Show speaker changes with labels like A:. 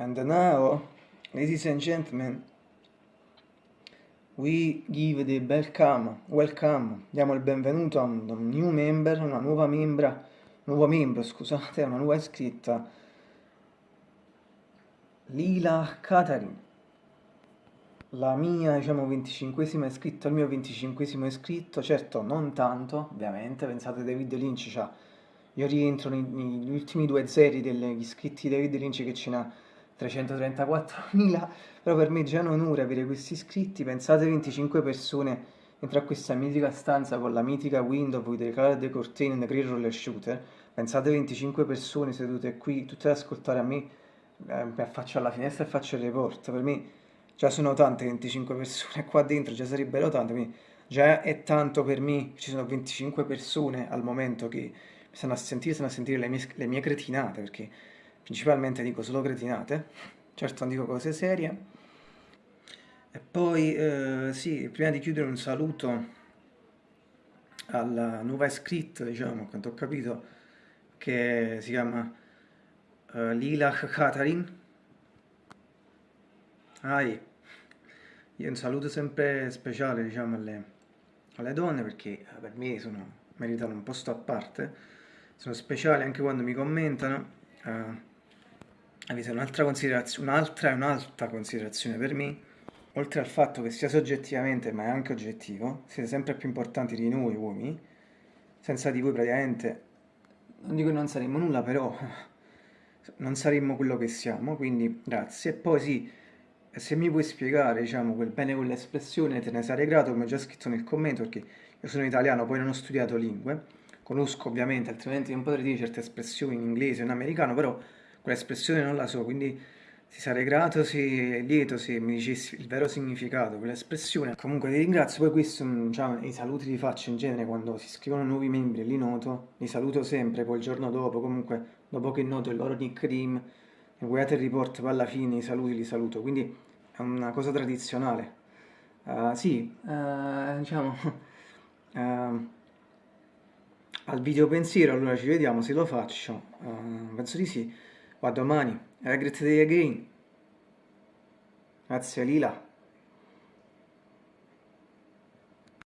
A: And now, ladies and gentlemen, we give the welcome, welcome, diamo il benvenuto a un new member, una nuova membra, nuovo membro, scusate, una nuova iscritta, Lila Katarin, la mia, diciamo, 25esima iscritta, il mio 25esimo iscritto, certo non tanto, ovviamente, pensate David Lynch c'ha, io rientro negli ultimi due zeri degli iscritti David Lynch che ce n'ha 334.000, però per me è già un onore avere questi iscritti, pensate 25 persone dentro a questa mitica stanza con la mitica window with the colored curtain and the green roller shooter, pensate 25 persone sedute qui, tutte ad ascoltare a me, eh, faccio alla finestra e faccio il report, per me già sono tante 25 persone qua dentro, già sarebbero tante, quindi già è tanto per me, ci sono 25 persone al momento che mi stanno a sentire, stanno a sentire le mie, le mie cretinate, perché principalmente dico solo cretinate, certo non dico cose serie. E poi, eh, sì, prima di chiudere un saluto alla nuova iscritta, diciamo, quanto ho capito, che si chiama uh, Lila Katarin. Ah, io un saluto sempre speciale, diciamo, alle, alle donne, perché eh, per me sono, meritano un posto a parte, sono speciali anche quando mi commentano. Uh, avete un'altra considerazione, un'altra e un'altra considerazione per me, oltre al fatto che sia soggettivamente ma è anche oggettivo, siete sempre più importanti di noi uomini, senza di voi praticamente, non dico che non saremmo nulla, però non saremmo quello che siamo, quindi grazie. E poi sì, se mi puoi spiegare, diciamo, quel bene con l'espressione, te ne sarei grato, come ho già scritto nel commento, perché io sono italiano, poi non ho studiato lingue, conosco ovviamente, altrimenti non potrei dire certe espressioni in inglese o in americano, però quell'espressione non la so, quindi ti sarei grato se, lieto se mi dicessi il vero significato, quell'espressione. Comunque ti ringrazio, poi questo, diciamo, i saluti li faccio in genere quando si scrivono nuovi membri, li noto, li saluto sempre, poi il giorno dopo, comunque dopo che noto il loro nickname, nel guidate il report, poi alla fine i saluti li saluto, quindi è una cosa tradizionale. Uh, sì, uh, diciamo, uh, al video pensiero, allora ci vediamo se lo faccio, penso di sì. A domani. Day again. Grazie Lila.